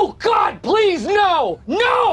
Oh God, please! No! No!